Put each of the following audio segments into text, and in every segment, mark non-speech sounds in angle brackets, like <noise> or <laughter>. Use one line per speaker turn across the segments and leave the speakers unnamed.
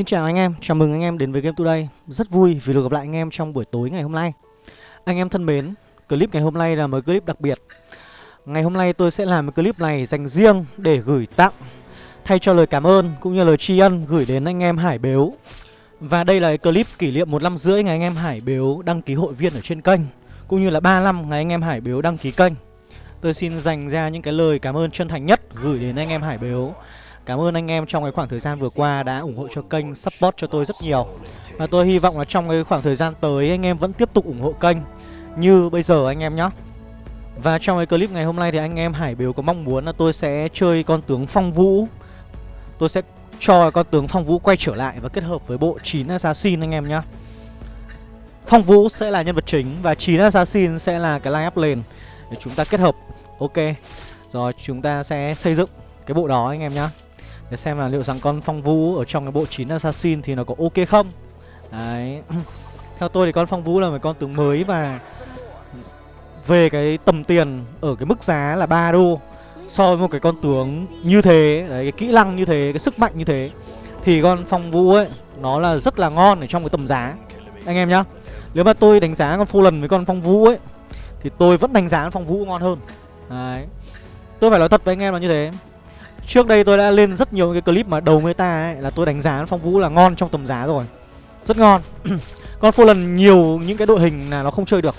Xin chào anh em, chào mừng anh em đến với Game Today. Rất vui vì được gặp lại anh em trong buổi tối ngày hôm nay. Anh em thân mến, clip ngày hôm nay là một clip đặc biệt. Ngày hôm nay tôi sẽ làm một clip này dành riêng để gửi tặng Thay cho lời cảm ơn cũng như lời tri ân gửi đến anh em Hải Bếu. Và đây là clip kỷ niệm một năm rưỡi ngày anh em Hải Bếu đăng ký hội viên ở trên kênh Cũng như là 3 năm ngày anh em Hải Bếu đăng ký kênh. Tôi xin dành ra những cái lời cảm ơn chân thành nhất gửi đến anh em Hải Bếu. Cảm ơn anh em trong cái khoảng thời gian vừa qua đã ủng hộ cho kênh, support cho tôi rất nhiều. Và tôi hy vọng là trong cái khoảng thời gian tới anh em vẫn tiếp tục ủng hộ kênh Như bây giờ anh em nhé Và trong cái clip ngày hôm nay thì anh em Hải Biếu có mong muốn là tôi sẽ chơi con tướng Phong Vũ. Tôi sẽ cho con tướng Phong Vũ quay trở lại và kết hợp với bộ 9 Assassin anh em nhé Phong Vũ sẽ là nhân vật chính và 9 Assassin sẽ là cái line up lane Để chúng ta kết hợp. Ok Rồi chúng ta sẽ xây dựng cái bộ đó anh em nhé để xem là liệu rằng con Phong Vũ ở trong cái bộ 9 Assassin thì nó có ok không? Đấy. <clears throat> Theo tôi thì con Phong Vũ là một con tướng mới và Về cái tầm tiền ở cái mức giá là 3 đô So với một cái con tướng như thế Đấy cái kỹ năng như thế, cái sức mạnh như thế Thì con Phong Vũ ấy Nó là rất là ngon ở trong cái tầm giá. Anh em nhá Nếu mà tôi đánh giá con phô lần với con Phong Vũ ấy Thì tôi vẫn đánh giá con Phong Vũ ngon hơn. Đấy. Tôi phải nói thật với anh em là như thế. Trước đây tôi đã lên rất nhiều cái clip mà đầu meta ấy, Là tôi đánh giá Phong Vũ là ngon trong tầm giá rồi. Rất ngon. <clears throat> Còn Fallen nhiều những cái đội hình là nó không chơi được.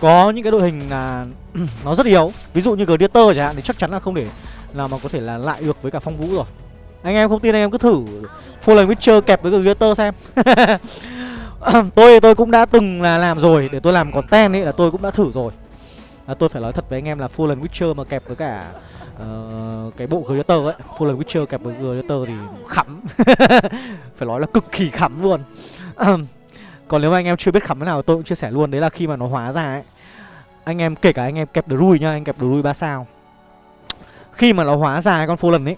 Có những cái đội hình là <clears throat> nó rất yếu. Ví dụ như Gladiator chẳng hạn thì chắc chắn là không để Là mà có thể là lại được với cả Phong Vũ rồi. Anh em không tin anh em cứ thử Fallen Witcher kẹp với Gladiator xem. <laughs> Tôi tôi cũng đã từng là làm rồi. Để tôi làm content ấy là tôi cũng đã thử rồi à, Tôi phải nói thật với anh em là Fallen Witcher mà kẹp với cả uh, cái bộ Gladiator ấy Fallen Witcher kẹp với Gladiator thì khắm. <laughs> Phải nói là cực kỳ khắm luôn. Còn nếu mà anh em chưa biết khắm thế nào tôi cũng chia sẻ luôn Đấy là khi mà nó hóa ra ấy Anh em kể cả anh em kẹp Druid nha Anh kẹp Druid 3 sao. Khi mà nó hóa ra con Fallen ấy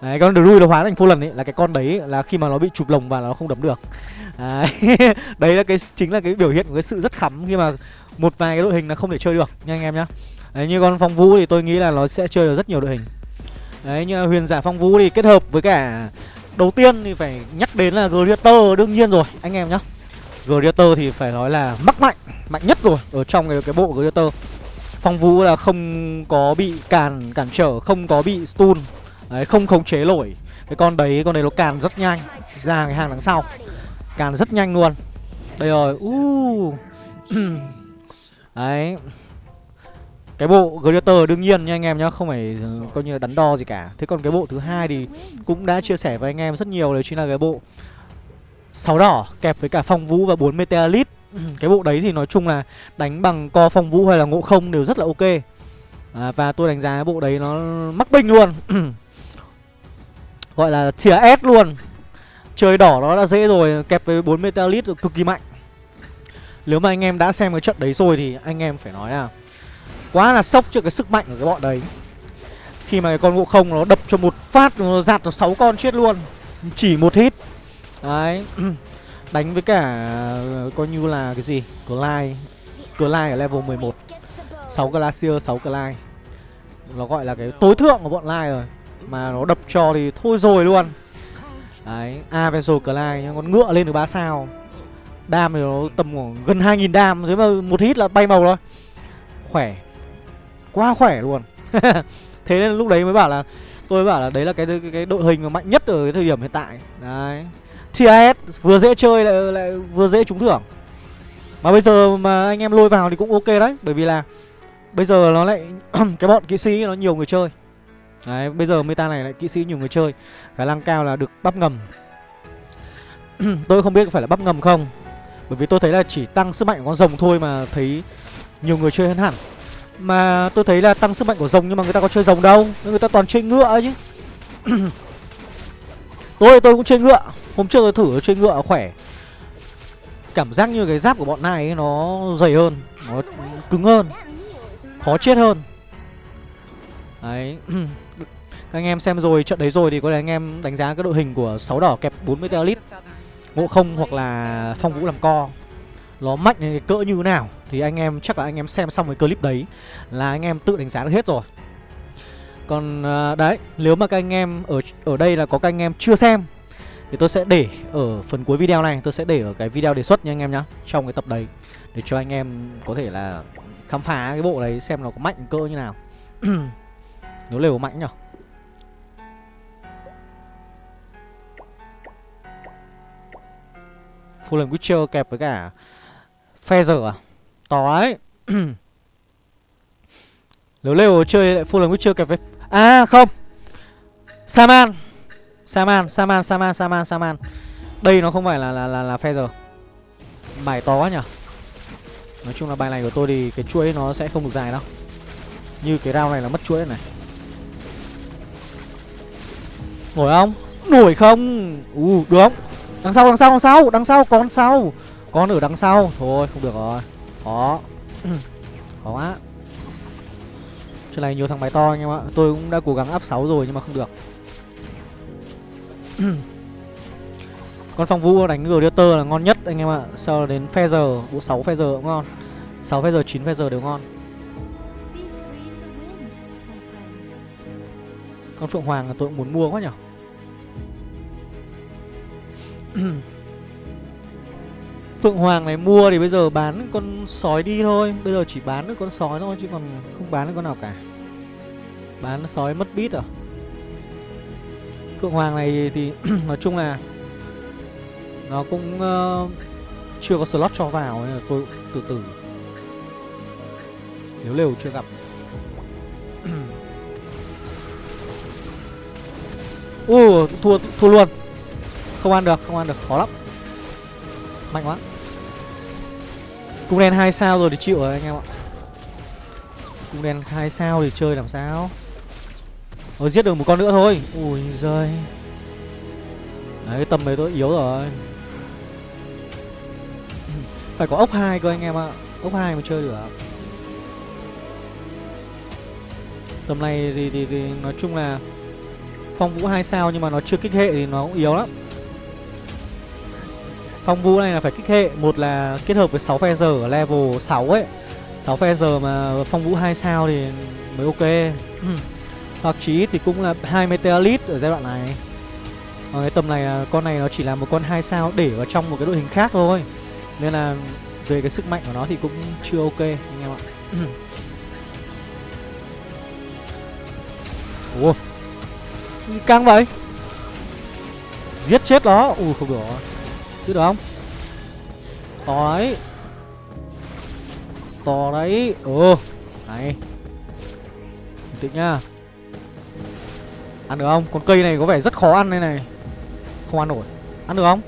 Đấy, con Druid nó hóa thành Fallen ấy Là cái con đấy là khi mà nó bị chụp lồng và nó không đấm được. Đấy, <laughs> đấy là cái chính là cái biểu hiện của cái sự rất khắm Khi mà một vài cái đội hình là không thể chơi được nha anh em nhá. Đấy như con phong vũ thì tôi nghĩ là nó sẽ chơi được rất nhiều đội hình. Đấy như là huyền giả phong vũ thì kết hợp với cả Đầu tiên thì phải nhắc đến là Greater đương nhiên rồi anh em nhá. Greater thì phải nói là mắc mạnh Mạnh nhất rồi ở trong cái, cái bộ Greater Phong vũ là không có bị càn cản trở Không có bị stun. Đấy không khống chế nổi. Cái con đấy con đấy nó càn rất nhanh. Ra cái hàng đằng sau. Càn rất nhanh luôn. Đây rồi uh. <clears throat> Đấy. Cái bộ Gladiator đương nhiên nha anh em nhá Không phải ờ, coi như là đắn đo gì cả. Thế còn cái bộ thứ hai thì cũng đã chia sẻ với anh em rất nhiều Đấy chính là cái bộ sáu đỏ kẹp với cả phong vũ và 4 meteorit <clears throat> Cái bộ đấy thì nói chung là đánh bằng co phong vũ hay là ngộ không đều rất là ok. À, Và tôi đánh giá cái bộ đấy nó mắc binh luôn. <clears throat> Gọi là chìa S luôn. Chơi đỏ nó đã dễ rồi, Kẹp với 4 meteorit cực kỳ mạnh. Nếu mà anh em đã xem cái trận đấy rồi thì anh em phải nói là Quá là sốc trước cái sức mạnh của cái bọn đấy. Khi mà cái con ngộ không nó đập cho một phát, Nó giạt nó 6 con chết luôn. Chỉ một hit. Đấy. <clears throat> Đánh với cả ờ, coi như là cái gì? Clyde. Clyde ở level 11 6 Glacier 6 Clyde. Nó gọi là cái tối thượng của bọn Lai rồi. Mà nó đập cho thì thôi rồi luôn. Đấy Avenger Clyde Con ngựa lên được 3 sao. Đam thì nó tầm khoảng gần 2.000 đam Thế mà một hit là bay màu thôi. Khỏe. Quá khỏe luôn. <laughs> Thế nên lúc đấy mới bảo là tôi mới bảo là đấy là cái cái, cái đội hình mà mạnh nhất ở cái thời điểm hiện tại. Đấy. TIS vừa dễ chơi lại, lại vừa dễ trúng thưởng. Mà bây giờ mà anh em lôi vào thì cũng ok đấy bởi vì là bây giờ nó lại <clears throat> cái bọn kỹ sĩ nó nhiều người chơi đấy bây giờ meta này lại kỹ sĩ nhiều người chơi. Khả năng cao là được bắp ngầm. <clears throat> Tôi không biết phải là bắp ngầm không bởi vì tôi thấy là chỉ tăng sức mạnh của con rồng thôi mà thấy nhiều người chơi hơn hẳn. Mà tôi thấy là tăng sức mạnh của rồng nhưng mà người ta có chơi rồng đâu Người ta toàn chơi ngựa chứ. <clears throat> Tôi tôi cũng chơi ngựa. Hôm trước tôi thử chơi ngựa khỏe. Cảm giác như cái giáp của bọn này ấy, nó dày hơn Nó cứng hơn Khó chết hơn. Đấy. <clears throat> Các anh em xem rồi, trận đấy rồi thì có lẽ anh em đánh giá cái đội hình của sáu đỏ kẹp 40 lít. Ngộ không hoặc là phong vũ làm co. Nó mạnh cỡ như thế nào thì anh em, chắc là anh em xem xong cái clip đấy là anh em tự đánh giá được hết rồi. Còn à, đấy, nếu mà các anh em ở ở đây là có các anh em chưa xem Thì tôi sẽ để ở phần cuối video này, Tôi sẽ để ở cái video đề xuất nha anh em nhá, Trong cái tập đấy Để cho anh em có thể là khám phá cái bộ đấy Xem nó có mạnh cỡ như nào. <clears throat> Nếu lều mạnh nhở. Fallen Witcher kẹp với cả Feather à? To ấy <clears throat> Nếu leo chơi lại Fallen Witcher kẹp với À không. Saman. Saman, Saman, Saman, Saman, Saman. Đây nó không phải là là là, là Feather Bài to quá nhỉ? Nói chung là bài này của tôi thì cái chuỗi nó sẽ không được dài đâu. Như cái round này là mất chuỗi này. Nổi không? Nổi không? Uh, được không? Đằng sau, đằng sau, đằng sau, đằng sau, con sau. Con ở đằng sau. Thôi, không được rồi. Khó. <clears throat> Khó quá. Chuyện này nhiều thằng máy to anh em ạ. Tôi cũng đã cố gắng áp 6 rồi nhưng mà không được. <clears throat> Con phong vũ đánh Gladiator là ngon nhất anh em ạ. Sau là đến Feather Bộ 6 Feather cũng ngon. 6 Feather, 9 Feather đều ngon. Con Phượng Hoàng là tôi cũng muốn mua quá nhỉ <clears throat> Phượng Hoàng này mua thì bây giờ bán con sói đi thôi. Bây giờ chỉ bán được con sói thôi chứ còn không bán được con nào cả. Bán sói mất bít à? Phượng Hoàng này thì <clears throat> nói chung là Nó cũng uh, chưa có slot cho vào nên là tôi từ từ. Nếu lều chưa gặp. <clears throat> Ồ, thua, thua luôn. Không ăn được, không ăn được, khó lắm. Mạnh quá. Cung đen 2 sao rồi thì chịu rồi anh em ạ. Cung đen 2 sao thì chơi làm sao? Ôi giết được một con nữa thôi. Ui giời. Đấy cái tầm đấy tôi yếu rồi. <clears throat> Phải có ốc 2 cơ anh em ạ. Ốc 2 mới chơi được Tầm này thì, thì, thì nói chung là Phong vũ 2 sao nhưng mà nó chưa kích hệ thì nó cũng yếu lắm. Phong vũ này là phải kích hệ. Một là kết hợp với 6 phe giờ ở level 6 ấy. 6 phe giờ mà phong vũ 2 sao thì mới ok. Hoặc chí thì cũng là 2 Meteorite ở giai đoạn này. Ở cái tầm này con này nó chỉ là một con 2 sao để vào trong một cái đội hình khác thôi. Nên là về cái sức mạnh của nó thì cũng chưa ok anh em ạ. Ủa? Căng vậy? Giết chết nó? Ui không được chứ được không? To đấy. To đấy. Ừ Này. Bình tĩnh nhá. Ăn được không? Con cây này có vẻ rất khó ăn đây này. Không ăn nổi. Ăn được không?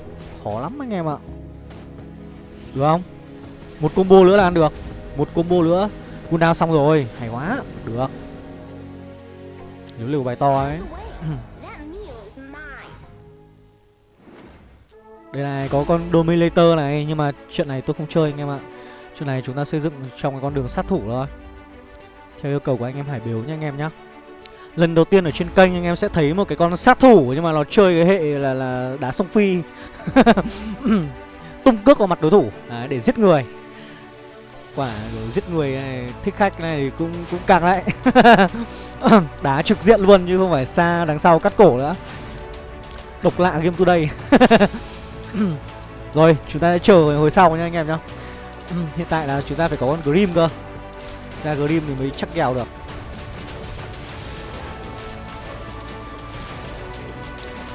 Khó lắm anh em ạ. Được không? Một combo nữa là ăn được. Một combo nữa. Cooldown xong rồi. Hay quá. Được. Nếu liều bài to ấy. <clears throat> Đây này có con Dominator này Nhưng mà chuyện này tôi không chơi anh em ạ. Chuyện này chúng ta xây dựng trong cái con đường sát thủ thôi. Theo yêu cầu của anh em Hải Biếu nha anh em nhé Lần đầu tiên ở trên kênh anh em sẽ thấy một cái con sát thủ Nhưng mà nó chơi cái hệ là, là đá sông phi. <laughs> Tung cước vào mặt đối thủ. Đấy, để giết người. Quả giết người này thích khách này cũng cũng càng đấy <laughs> Đá trực diện luôn chứ không phải xa đằng sau cắt cổ nữa. Độc lạ game today. <laughs> <clears throat> Rồi chúng ta sẽ chờ hồi sau nha anh em nhá. Ừ, hiện tại là chúng ta phải có con Grim cơ. Ra Grim thì mới chắc kèo được.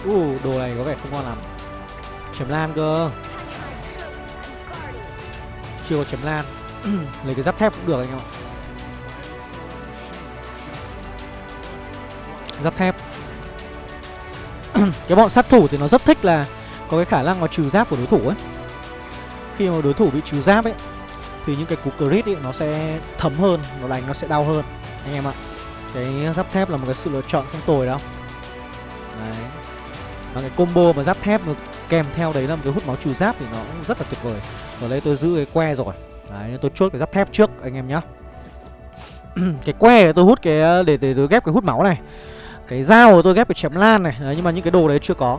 Uh, đồ này có vẻ không ngon lắm. Chém lan cơ. Chưa có chém lan. <clears throat> Lấy cái giáp thép cũng được anh em ạ. Giáp thép. <clears throat> Cái bọn sát thủ thì nó rất thích là có cái khả năng mà trừ giáp của đối thủ ấy. Khi mà đối thủ bị trừ giáp ấy Thì những cái cú crit ấy nó sẽ thấm hơn Nó đánh nó sẽ đau hơn Anh em ạ. Cái giáp thép là một cái sự lựa chọn không tồi đâu. Đấy. Và cái combo mà giáp thép được kèm theo đấy là một cái hút máu trừ giáp thì nó cũng rất là tuyệt vời. Ở đây tôi giữ cái que rồi. Đấy nên tôi chốt cái giáp thép trước anh em nhá. <clears throat> Cái que tôi hút cái để, để tôi ghép cái hút máu này. Cái dao của tôi ghép cái chém lan này. Đấy, Nhưng mà những cái đồ đấy chưa có.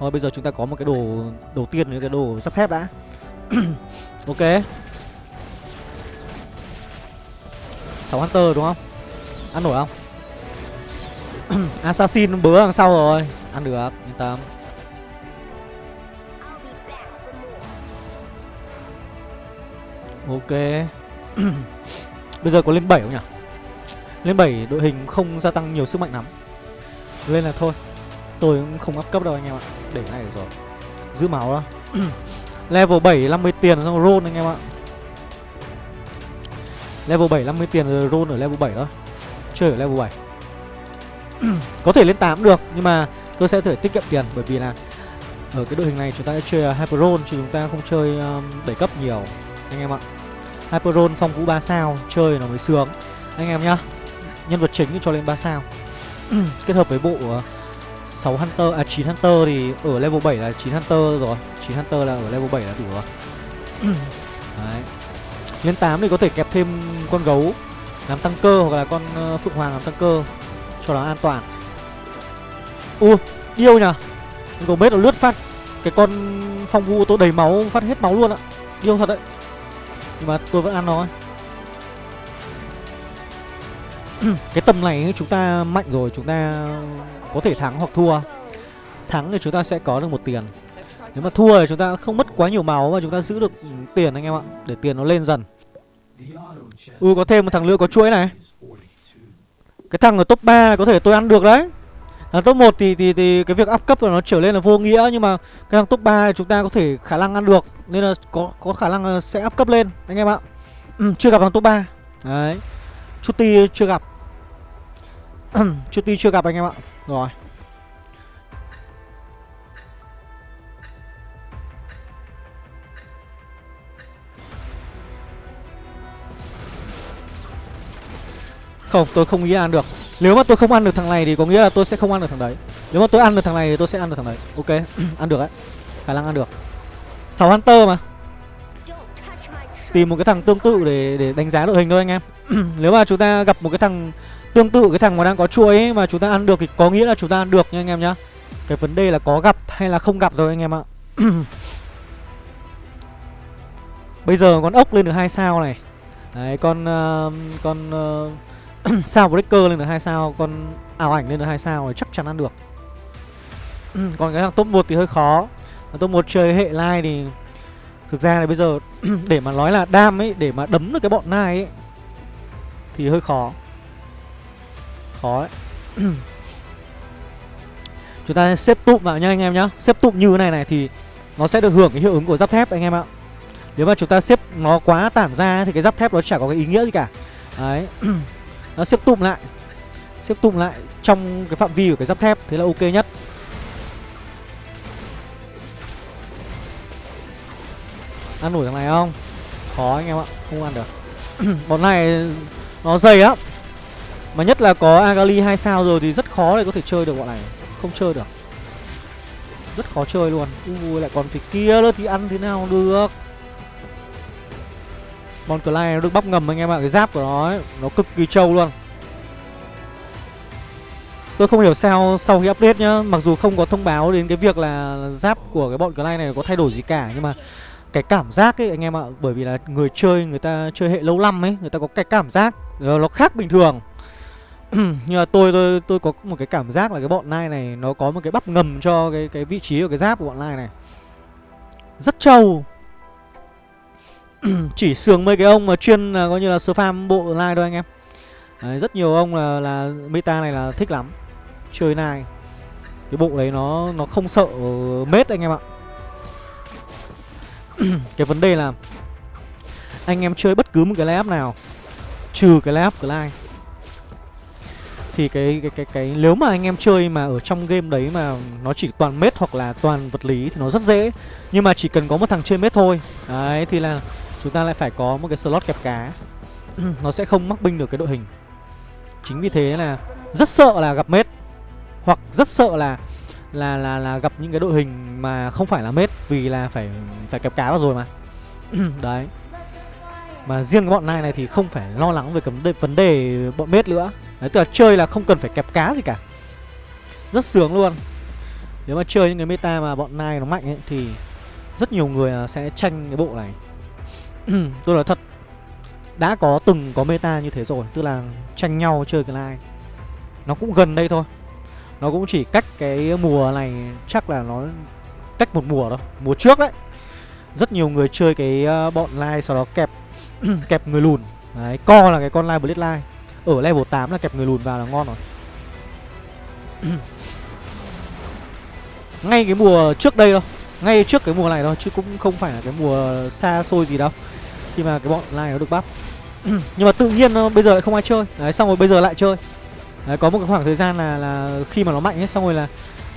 Thôi bây giờ chúng ta có một cái đồ đầu tiên là cái đồ sắt thép đã. <clears throat> Ok. 6 Hunter đúng không? Ăn nổi không? <clears throat> Assassin bớ đằng sau rồi. Ăn được, yên tâm. Ok. <clears throat> Bây giờ có lên 7 không nhỉ? Lên 7 đội hình không gia tăng nhiều sức mạnh lắm. Lên là thôi. Tôi cũng không up cấp đâu anh em ạ. Để cái này được rồi. Giữ máu đó. <clears throat> Level 7 50 tiền xong roll anh em ạ. Level 7 50 tiền rồi roll ở level 7 đó. Chơi ở level 7 <clears throat> Có thể lên 8 được Nhưng mà tôi sẽ thể tiết kiệm tiền Bởi vì là ở cái đội hình này chúng ta sẽ chơi à, Hyper Roll Chứ chúng ta không chơi um, đẩy cấp nhiều Anh em ạ. Hyper Roll phong vũ 3 sao Chơi nó mới sướng. Anh em nhá Nhân vật chính cho lên 3 sao. <clears throat> Kết hợp với bộ uh, 6 Hunter, à 9 Hunter thì ở level 7 là 9 Hunter rồi. 9 Hunter là ở level 7 là đủ rồi. <clears throat> Đấy. Lên 8 thì có thể kẹp thêm con gấu Làm tăng cơ hoặc là con uh, Phượng Hoàng làm tăng cơ Cho nó an toàn. U, điêu nhỉ Gấu bết nó lướt phát. Cái con phong vu tôi đầy máu phát hết máu luôn ạ. Điêu thật đấy. Nhưng mà tôi vẫn ăn nó. <clears throat> Cái tầm này chúng ta mạnh rồi Chúng ta có thể thắng hoặc thua Thắng thì chúng ta sẽ có được một tiền Nếu mà thua thì chúng ta không mất quá nhiều máu Và chúng ta giữ được tiền anh em ạ Để tiền nó lên dần Ừ có thêm một thằng nữa có chuỗi này Cái thằng ở top 3 có thể tôi ăn được đấy Thằng top 1 thì, thì thì cái việc up cấp là nó trở lên là vô nghĩa nhưng mà cái thằng top 3 thì chúng ta có thể khả năng ăn được nên là có có khả năng sẽ up cấp lên anh em ạ. Ừ, chưa gặp thằng top 3. Đấy. Chuti chưa gặp. <clears throat> Chuti chưa gặp anh em ạ. Rồi. Không, tôi không nghĩ ăn được. Nếu mà tôi không ăn được thằng này thì có nghĩa là tôi sẽ không ăn được thằng đấy. Nếu mà tôi ăn được thằng này thì tôi sẽ ăn được thằng đấy. Ok, <clears throat> ăn được đấy. Khả năng ăn được. 6 Hunter mà. Tìm một cái thằng tương tự để để đánh giá đội hình thôi anh em. <clears throat> Nếu mà chúng ta gặp một cái thằng tương tự cái thằng mà đang có chuối ấy, mà chúng ta ăn được thì có nghĩa là chúng ta ăn được nha anh em nhá. Cái vấn đề là có gặp hay là không gặp rồi anh em ạ. <clears throat> Bây giờ con ốc lên được hai sao này. Đấy con uh, con uh, <clears throat> sao breaker lên được hai sao con ảo ảnh lên được hai sao thì chắc chắn ăn được. <clears throat> Còn cái thằng top 1 thì hơi khó. Top 1 chơi hệ lai thì thực ra là bây giờ để mà nói là đam ấy để mà đấm được cái bọn nai ấy thì hơi khó khó đấy. <clears throat> Chúng ta xếp tụm vào nhá anh em nhá. Xếp tụm như thế này này thì nó sẽ được hưởng cái hiệu ứng của giáp thép anh em ạ. Nếu mà chúng ta xếp nó quá tản ra thì cái giáp thép nó chả có cái ý nghĩa gì cả. Đấy. <clears throat> Nó xếp tụm lại. Xếp tụm lại trong cái phạm vi của cái giáp thép, thế là ok nhất. Ăn nổi thằng này không? Khó anh em ạ, không ăn được. <clears throat> Bọn này nó dày á mà nhất là có agali hai sao rồi thì rất khó để có thể chơi được bọn này. Không chơi được. Rất khó chơi luôn. Ui lại còn cái kia nữa thì ăn thế nào được? Bon Clyde nó được bắp ngầm anh em ạ Cái giáp của nó ấy, nó cực kỳ trâu luôn. Tôi không hiểu sao sau khi update nhá Mặc dù không có thông báo đến cái việc là giáp của cái bọn Clyde này có thay đổi gì cả Nhưng mà cái cảm giác ấy anh em ạ Bởi vì là người chơi người ta chơi hệ lâu năm ấy Người ta có cái cảm giác nó khác bình thường. <clears throat> Nhưng mà tôi, tôi tôi có một cái cảm giác là cái bọn nai này Nó có một cái bắp ngầm cho cái cái vị trí của cái giáp của bọn nai này. Rất trâu. <clears throat> Chỉ sướng mấy cái ông mà chuyên là coi như là spam bộ nai thôi anh em. Đấy, rất nhiều ông là là meta này là thích lắm. Chơi nai. Cái bộ đấy nó nó không sợ mết anh em ạ. <clears throat> Cái vấn đề là anh em chơi bất cứ một cái layup nào trừ cái layup Clyde thì cái cái cái cái nếu mà anh em chơi mà ở trong game đấy mà nó chỉ toàn mết hoặc là toàn vật lý thì nó rất dễ. Nhưng mà chỉ cần có một thằng chơi mết thôi. Đấy thì là chúng ta lại phải có một cái slot kẹp cá. <clears throat> Nó sẽ không mắc binh được cái đội hình. Chính vì thế là rất sợ là gặp mết. Hoặc rất sợ là là là là gặp những cái đội hình mà không phải là mết vì là phải phải kẹp cá vào rồi mà. <clears throat> Đấy. Mà riêng cái bọn này này thì không phải lo lắng về cái vấn đề, vấn đề bọn mết nữa đấy, tức là chơi là không cần phải kẹp cá gì cả. Rất sướng luôn. Nếu mà chơi những cái meta mà bọn nai nó mạnh ấy, thì rất nhiều người sẽ tranh cái bộ này. <clears throat> Tôi nói thật, đã có từng có meta như thế rồi, tức là tranh nhau chơi cái nai nó cũng gần đây thôi. Nó cũng chỉ cách cái mùa này, chắc là nó cách một mùa thôi, mùa trước đấy. Rất nhiều người chơi cái ờ, bọn line sau đó kẹp <clears throat> kẹp người lùn. Đấy, co là cái con live Blitz line ở level 8 là kẹp người lùn vào là ngon rồi. Ngay cái mùa trước đây đâu, ngay trước cái mùa này thôi, chứ cũng không phải là cái mùa xa xôi gì đâu. Khi mà cái bọn này nó được bắp <clears throat> nhưng mà tự nhiên nó bây giờ lại không ai chơi. Đấy, xong rồi bây giờ lại chơi. Đấy, có một cái khoảng thời gian là là khi mà nó mạnh ấy, xong rồi là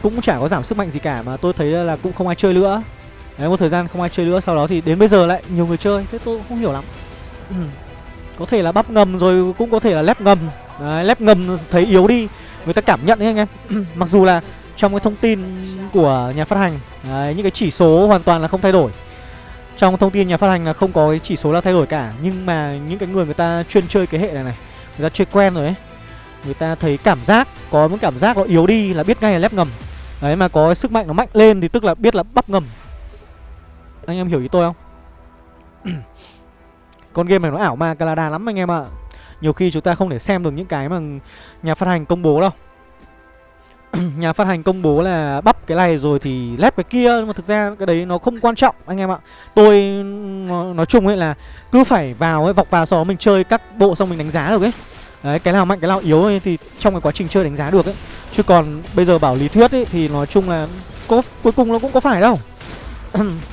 cũng chả có giảm sức mạnh gì cả, mà tôi thấy là cũng không ai chơi nữa. Đấy, một thời gian không ai chơi nữa, sau đó thì đến bây giờ lại nhiều người chơi, thế tôi cũng không hiểu lắm. <clears throat> có thể là bắp ngầm rồi cũng có thể là lép ngầm đấy, lép ngầm thấy yếu đi người ta cảm nhận đấy anh em. <clears throat> Mặc dù là trong cái thông tin của nhà phát hành đấy, những cái chỉ số hoàn toàn là không thay đổi. Trong thông tin nhà phát hành là không có cái chỉ số là thay đổi cả nhưng mà những cái người người ta chuyên chơi cái hệ này này người ta chơi quen rồi ấy người ta thấy cảm giác có một cảm giác nó yếu đi là biết ngay là lép ngầm. Đấy mà có cái sức mạnh nó mạnh lên thì tức là biết là bắp ngầm. Anh em hiểu ý tôi không? Con game này nó ảo ma Canada lắm anh em ạ. Nhiều khi chúng ta không thể xem được những cái mà nhà phát hành công bố đâu. <clears throat> Nhà phát hành công bố là bắp cái này rồi thì lép cái kia nhưng mà thực ra cái đấy nó không quan trọng anh em ạ. Tôi nói chung ấy là cứ phải vào ấy vọc vào sau đó mình chơi các bộ xong mình đánh giá được ấy. Đấy cái nào mạnh cái nào yếu ấy, thì trong cái quá trình chơi đánh giá được ấy. Chứ còn bây giờ bảo lý thuyết ấy thì nói chung là có cuối cùng nó cũng có phải đâu. <clears throat>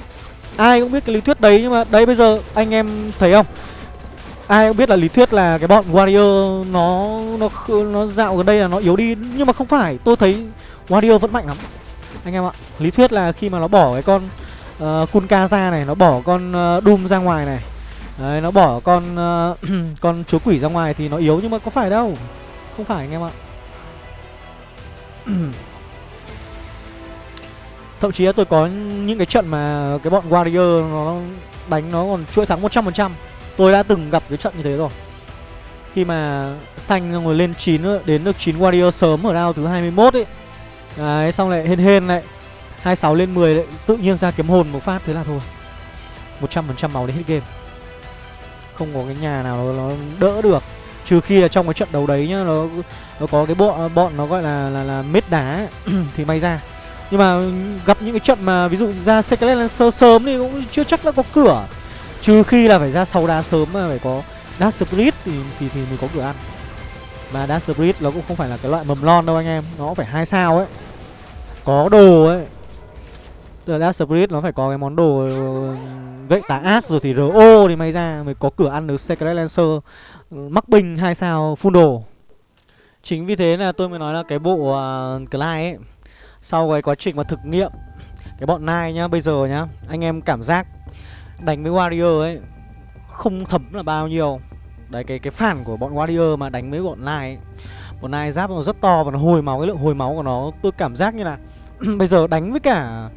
ai cũng biết cái lý thuyết đấy nhưng mà đấy bây giờ anh em thấy không? Ai cũng biết là lý thuyết là cái bọn warrior nó nó nó dạo gần đây là nó yếu đi. Nhưng mà không phải tôi thấy warrior vẫn mạnh lắm. Anh em ạ lý thuyết là khi mà nó bỏ cái con ờ, uh, kunka ra này nó bỏ con uh, doom ra ngoài này. Đấy nó bỏ con uh, <clears throat> con chúa quỷ ra ngoài thì nó yếu nhưng mà có phải đâu. Không phải anh em ạ. <clears throat> Thậm chí là tôi có những cái trận mà cái bọn Warrior nó đánh nó còn chuỗi thắng 100% Tôi đã từng gặp cái trận như thế rồi. Khi mà xanh rồi lên 9 đến được 9 Warrior sớm ở round thứ 21 ấy. Đấy xong lại hên hên lại. 26 lên 10 lại tự nhiên ra kiếm hồn một phát thế là thôi. 100% máu đến hết game. Không có cái nhà nào nó, nó đỡ được. Trừ khi là trong cái trận đấu đấy nhá Nó nó có cái bộ bọn nó gọi là là, là mết đá ấy, <clears throat> thì may ra nhưng mà gặp những cái trận mà ví dụ ra Secret Lancer sớm thì cũng chưa chắc đã có cửa. Trừ khi là phải ra sau đá sớm mà phải có Dark Spirit thì, thì, thì mình có cửa ăn. Mà Dark Spirit nó cũng không phải là cái loại mầm lon đâu anh em Nó phải hai sao ấy. Có đồ ấy. Tức là Dark Spirit nó phải có cái món đồ gậy tà ác rồi thì RO thì may ra mới có cửa ăn được Secret Lancer. Mắc binh hai sao full đồ. Chính vì thế là tôi mới nói là cái bộ uh, Clyde ấy sau cái quá trình mà thực nghiệm, cái bọn nai nhá, bây giờ nhá, anh em cảm giác đánh với warrior ấy không thấm là bao nhiêu. Đấy, cái cái phản của bọn warrior mà đánh với bọn nai ấy. bọn nai giáp nó rất to và nó hồi máu, cái lượng hồi máu của nó, tôi cảm giác như là <clears throat> bây giờ đánh với cả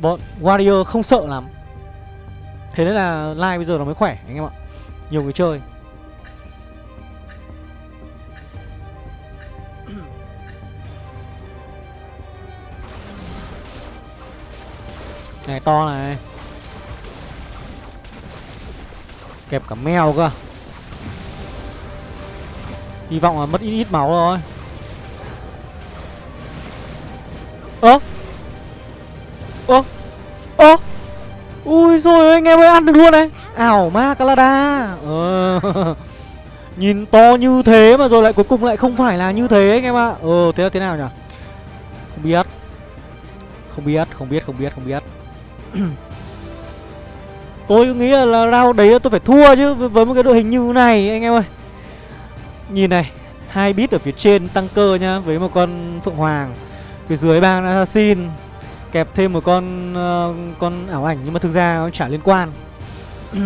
bọn warrior không sợ lắm. Thế nên là lai bây giờ nó mới khỏe, anh em ạ. Nhiều người chơi. Này, to này. Kẹp cả mèo cơ. Hy vọng là mất ít ít máu thôi. Ơ! Ơ! Ơ! Ui rồi anh em ơi, ăn được luôn này. Ảo ma Calada Ờ. <laughs> Nhìn to như thế mà rồi lại cuối cùng lại không phải là như thế anh em ạ. Ờ thế là thế nào nhỉ? Không biết. Không biết không biết không biết không biết tôi nghĩ là, rau đấy tôi phải thua chứ với một cái đội hình như này anh em ơi. Nhìn này hai bit ở phía trên tăng cơ nhá với một con phượng hoàng. Phía dưới bang assassin kẹp thêm một con uh, con ảo ảnh nhưng mà thực ra nó chả liên quan. <clears throat>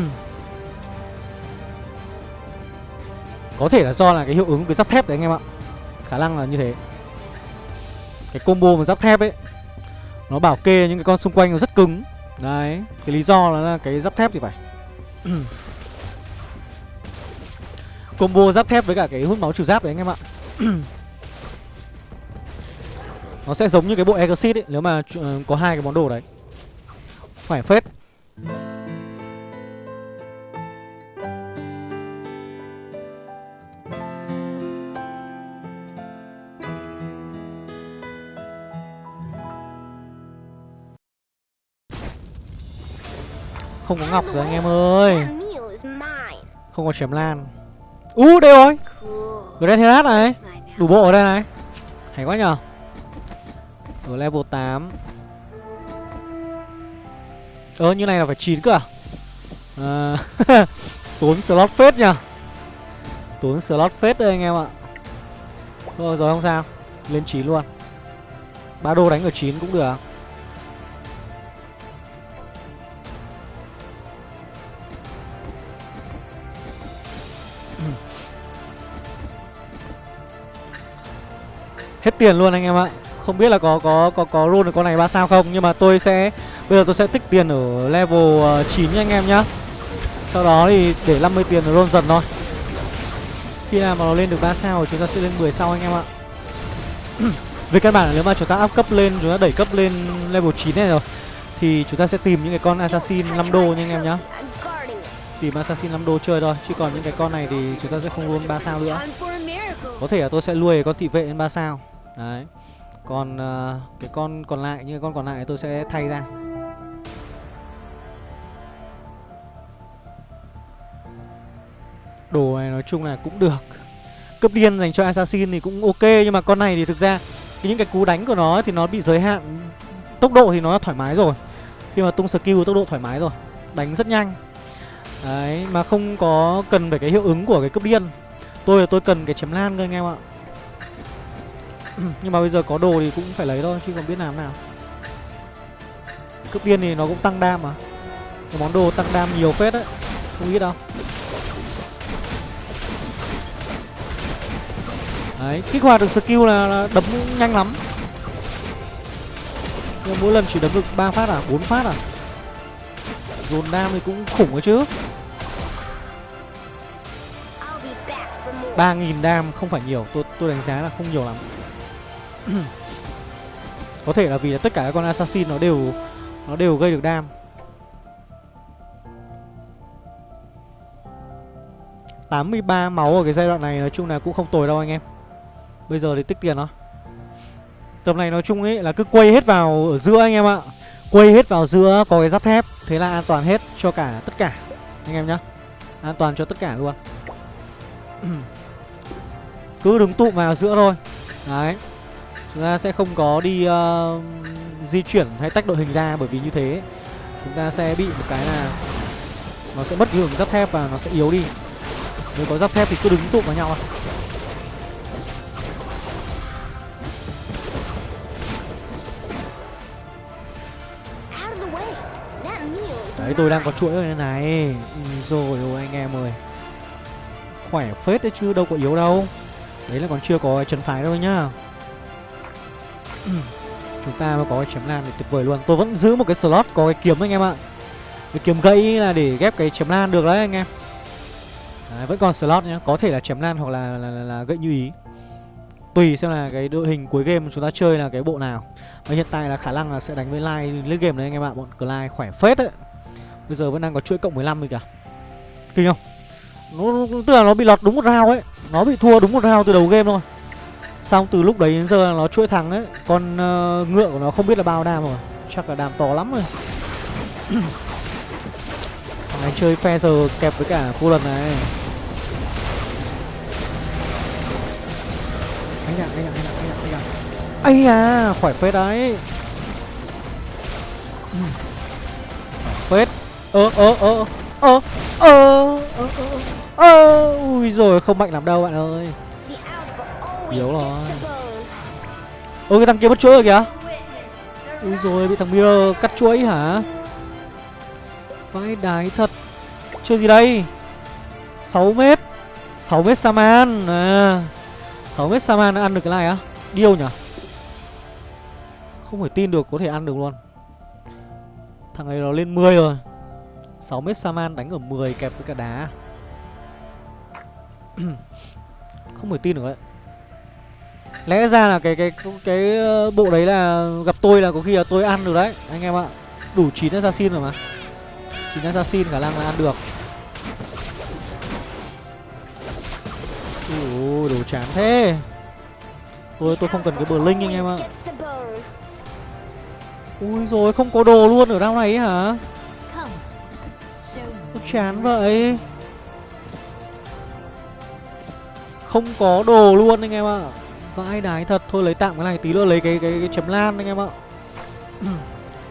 Có thể là do là cái hiệu ứng cái giáp thép đấy anh em ạ. Khả năng là như thế. Cái combo mà giáp thép ấy nó bảo kê những cái con xung quanh nó rất cứng. Đấy Cái lý do là cái giáp thép thì phải. <clears throat> Combo giáp thép với cả cái hút máu trừ giáp đấy anh em ạ. <clears throat> Nó sẽ giống như cái bộ Exit ấy Nếu mà uh, có hai cái món đồ đấy. Phải phết. Không có ngọc rồi anh em ơi. Không có chém lan. U uh, đây rồi. Grand Herat này. Đủ bộ ở đây này. Hay quá nhờ. Ở level 8 Ơ như này là phải 9 cơ à, à <laughs> Tốn slot phết nhờ. Tốn slot phết đây anh em ạ. Thôi rồi không sao. Lên 9 luôn. Ba đô đánh ở 9 cũng được Hết tiền luôn anh em ạ. Không biết là có có có có roll được con này ba sao không, Nhưng mà tôi sẽ, Bây giờ tôi sẽ tích tiền ở level ờ, 9 nha anh em nhá. Sau đó thì để 50 tiền roll dần thôi. Khi nào mà nó lên được 3 sao thì chúng ta sẽ lên 10 sau anh em ạ. <clears throat> Về căn bản là nếu mà chúng ta up cấp lên, Chúng ta đẩy cấp lên level 9 này rồi, Thì chúng ta sẽ tìm những cái con assassin 5 đô nha anh em nhá. Tìm assassin 5 đô chơi thôi, Chứ còn những cái con này thì chúng ta sẽ không luôn 3 sao nữa. Có thể là tôi sẽ nuôi con thị vệ lên 3 sao. Đấy. Còn uh, cái con còn lại Như con còn lại tôi sẽ thay ra. Đồ này nói chung là cũng được. Cấp điên dành cho Assassin thì cũng ok Nhưng mà con này thì thực ra Những cái cú đánh của nó thì nó bị giới hạn Tốc độ thì nó thoải mái rồi. Khi mà tung skill tốc độ thoải mái rồi Đánh rất nhanh. Đấy mà không có cần phải cái hiệu ứng của cái cấp điên. Tôi là tôi cần cái chém lan cơ anh em ạ. Nhưng mà bây giờ có đồ thì cũng phải lấy thôi Chứ còn biết làm nào. Cướp điên thì nó cũng tăng đam mà. Cái món đồ tăng đam nhiều phết đấy Không ít đâu. Đấy, kích hoạt được skill là, là đấm nhanh lắm. Nhưng mỗi lần chỉ đấm được 3 phát à, 4 phát à? Dồn đam thì cũng khủng đấy chứ. 3.000 đam không phải nhiều Tôi tôi đánh giá là không nhiều lắm có thể là vì là tất cả các con assassin nó đều Nó đều gây được đam. 83 máu ở cái giai đoạn này nói chung là cũng không tồi đâu anh em. Bây giờ thì tích tiền đó Tầm này nói chung ấy là cứ quay hết vào ở giữa anh em ạ. Quay hết vào giữa có cái giáp thép, Thế là an toàn hết cho cả tất cả, Anh em nhá. An toàn cho tất cả luôn. <clears throat> Cứ đứng tụ vào giữa thôi. Đấy. Chúng ta sẽ không có đi uh, di chuyển hay tách đội hình ra Bởi vì như thế. Chúng ta sẽ bị một cái là Nó sẽ mất cái hướng giáp thép và nó sẽ yếu đi. Nếu có giáp thép thì cứ đứng tụ vào nhau à. Đấy tôi đang có chuỗi đây này. Rồi ôi anh em ơi. Khỏe phết đấy chứ đâu có yếu đâu. Đấy là còn chưa có chân phái đâu nhá Chúng ta mới có cái chém lan thì tuyệt vời luôn. Tôi vẫn giữ một cái slot có cái kiếm anh em ạ. Cái kiếm gậy là để ghép cái chém lan được đấy anh em. Đấy, Vẫn còn slot nhá. Có thể là chém lan hoặc là, là, là, là gậy như ý. Tùy xem là cái đội hình cuối game chúng ta chơi là cái bộ nào. Và hiện tại là khả năng là sẽ đánh với Lai lên game đấy anh em ạ. Bọn Clyde khỏe phết đấy. Bây giờ vẫn đang có chuỗi cộng 15 rồi kìa. Kinh không? Nó, Tức là nó bị lọt đúng một round ấy. Nó bị thua đúng một round từ đầu game thôi. Xong từ lúc đấy đến giờ nó chuỗi thắng ấy Con uh, ngựa của nó không biết là bao đam rồi. Chắc là đam to lắm rồi. <clears throat> Thằng này chơi phe giờ kẹp với cả cô lần này. Anh ạ, anh ạ, anh ạ, anh ạ, anh ạ. Ây à, khỏi phết đấy. <clears throat> Phết. Ơ ơ ơ ơ ơ ơ ơ ui rồi không mạnh lắm đâu bạn ơi yếu rồi. Ôi cái thằng kia mất chuỗi rồi kìa. Ui rồi bị thằng mirror cắt chuỗi hả? Vãi đái thật. Chơi gì đây? 6 mét. 6 mét saman à. 6 mét saman ăn được cái này á? Điêu nhở không phải tin được có thể ăn được luôn. Thằng này nó lên 10 rồi. 6 mét Saman đánh ở 10 kẹp với cả đá. <clears throat> Không phải tin được đấy. Lẽ ra là cái cái cái ờ, bộ đấy là gặp tôi là có khi là tôi ăn được đấy, anh em ạ. Đủ chín assassin rồi mà. chín assassin khả năng là ăn được. Ủa đồ chán thế. Tôi tôi không cần cái bờ linh anh em ạ. Ui rồi không có đồ luôn ở đau này ấy hả? chán vậy Không có đồ luôn anh em ạ Vãi đái thật. Thôi lấy tạm cái này tí nữa lấy cái cái, cái chém lan anh em ạ. <clears throat>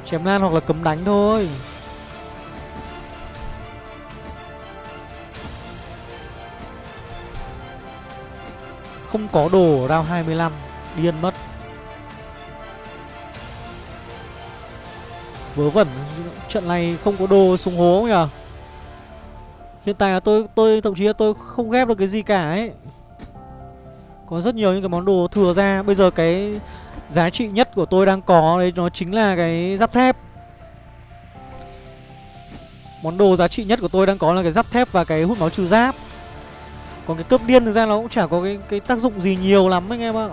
Chém lan hoặc là cấm đánh thôi. Không có đồ round 25 Điên mất. Vớ vẩn Trận này không có đồ súng hố nhỉ? Hiện tại là tôi tôi thậm chí là tôi không ghép được cái gì cả ấy. Có rất nhiều những cái món đồ thừa ra. Bây giờ cái giá trị nhất của tôi đang có đấy nó chính là cái giáp thép. Món đồ giá trị nhất của tôi đang có là cái giáp thép và cái hút máu trừ giáp. Còn cái cướp điên thực ra nó cũng chả có cái, cái tác dụng gì nhiều lắm anh em ạ.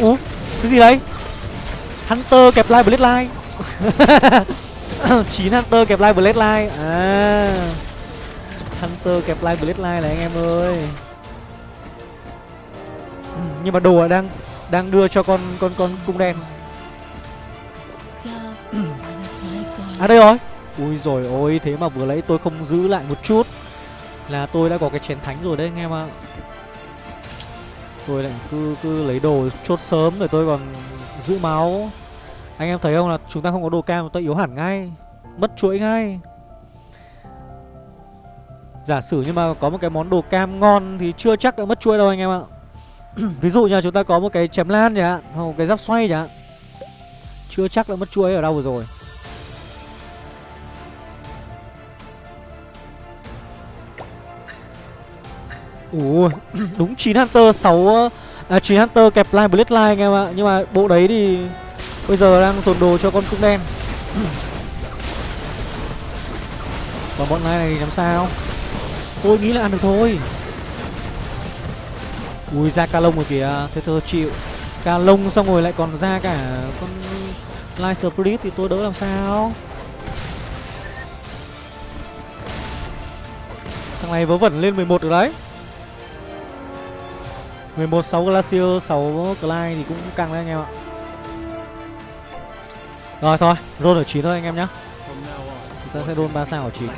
Ủa cái gì đấy? Hunter kẹp lại Blade Line. <laughs> 9 Hunter kẹp lại Blade Line. À. Hunter kẹp lại Blade Line này anh em ơi. Nhưng mà đồ đang đang đưa cho con con con cung đen. À đây rồi. Ui rồi ôi thế mà vừa lấy tôi không giữ lại một chút Là tôi đã có cái chén thánh rồi đấy anh em ạ. Tôi lại cứ cứ lấy đồ chốt sớm rồi tôi còn giữ máu. Anh em thấy không là chúng ta không có đồ cam tôi yếu hẳn ngay, Mất chuỗi ngay. Giả sử nhưng mà có một cái món đồ cam ngon thì chưa chắc đã mất chuỗi đâu anh em ạ. <clears throat> Ví dụ như chúng ta có một cái chém lan chẳng hạn, Hoặc một cái giáp xoay chẳng hạn, Chưa chắc đã mất chuỗi ở đâu vừa rồi. Ủa <clears throat> đúng 9 Hunter 6 à 9 Hunter kẹp line Bloodline line anh em ạ. Nhưng mà bộ đấy thì bây giờ đang dồn đồ cho con cung đen. <clears throat> Còn bọn này này làm sao? Tôi nghĩ là ăn được thôi. Ui ra ca lông rồi kìa, thế thơ chịu. Ca lông xong rồi lại còn ra cả con Light Spirit thì tôi đỡ làm sao? Thằng này vớ vẩn lên 11 rồi đấy 11 6 Glacier 6 Clyde thì cũng căng đấy anh em ạ. Rồi, thôi, Roll ở 9 thôi anh em nhá. Chúng ta sẽ roll 3 sao ở 9